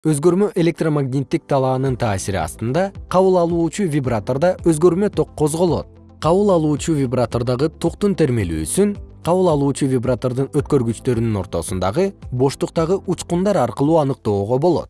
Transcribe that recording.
өзгөрмө электромагниттик талаанын таасири астында кабыл алуучу вибратордо өзгөрмө ток козголот. Кабыл алуучу вибратордогу токтун термелүүсүн кабыл алуучу вибратордун өткөргүчтөрүнүн ортосундагы боштуктагы учкундар аркылуу аныктоого болот.